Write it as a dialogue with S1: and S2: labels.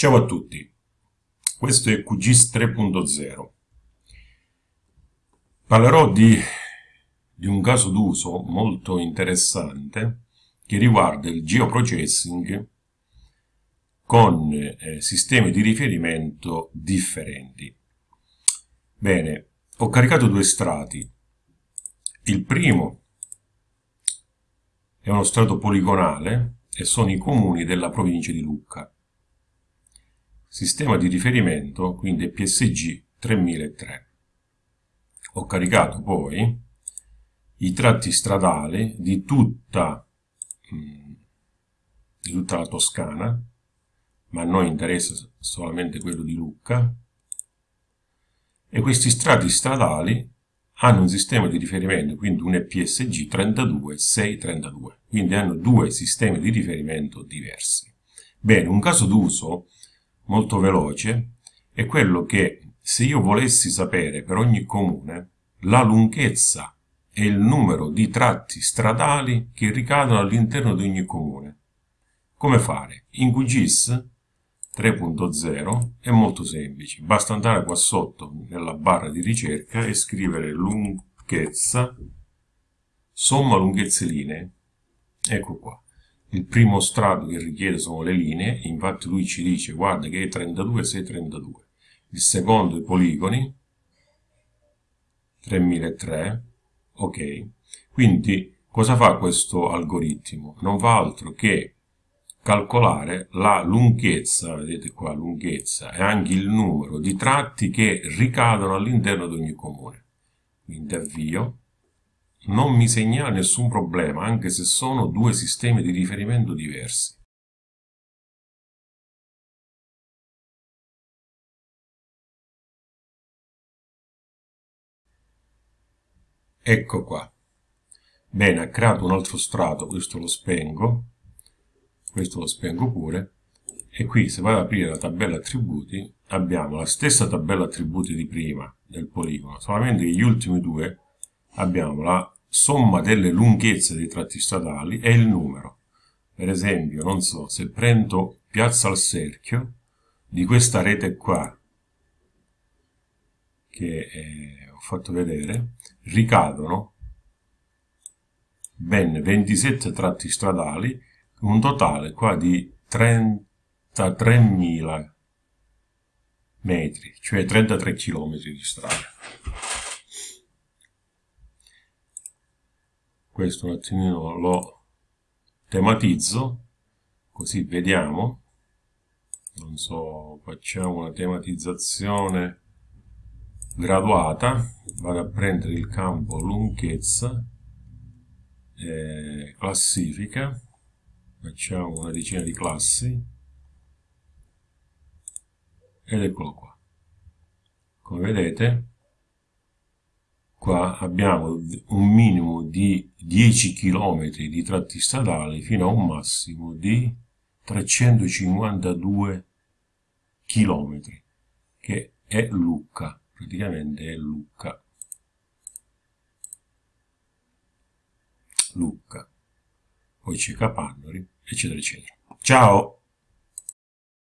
S1: Ciao a tutti, questo è QGIS 3.0. Parlerò di, di, un caso d'uso molto interessante che riguarda il geoprocessing con eh, sistemi di riferimento differenti. Bene, ho caricato due strati. Il primo è uno strato poligonale e sono i comuni della provincia di Lucca sistema di riferimento, quindi PSG 3003. Ho caricato poi i tratti stradali di tutta, mm, di tutta la Toscana, ma a noi interessa solamente quello di Lucca, e questi strati stradali hanno un sistema di riferimento, quindi un EPSG 32-632, quindi hanno due sistemi di riferimento diversi. Bene, un caso d'uso molto veloce è quello che se io volessi sapere per ogni comune la lunghezza e il numero di tratti stradali che ricadono all'interno di ogni comune. Come fare? In QGIS 3.0 è molto semplice, basta andare qua sotto nella barra di ricerca e scrivere lunghezza, somma lunghezze linee, ecco qua il primo strato che richiede sono le linee, infatti lui ci dice guarda che è 32 632. Il secondo i poligoni, 3003, ok. Quindi cosa fa questo algoritmo? Non fa altro che calcolare la lunghezza, vedete qua lunghezza, e anche il numero di tratti che ricadono all'interno di ogni comune. Quindi avvio, non mi segnala nessun problema, anche se sono due sistemi di riferimento diversi. Ecco qua. Bene, ha creato un altro strato, questo lo spengo, questo lo spengo pure, e qui se vado ad aprire la tabella attributi abbiamo la stessa tabella attributi di prima del poligono, solamente gli ultimi due abbiamo la somma delle lunghezze dei tratti stradali e il numero. Per esempio, non so, se prendo Piazza al Cerchio, di questa rete qua, che eh, ho fatto vedere, ricadono ben 27 tratti stradali, un totale qua di 33.000 metri, cioè 33 km di strada. Questo un attimino lo tematizzo così vediamo. Non so facciamo una tematizzazione graduata vado a prendere il campo lunghezza eh, classifica facciamo una decina di classi ed eccolo qua. Come vedete qua abbiamo un minimo di 10 km di tratti stradali fino a un massimo di 352 km che è Lucca praticamente è Lucca. Lucca. Poi c'è Capannori eccetera eccetera. Ciao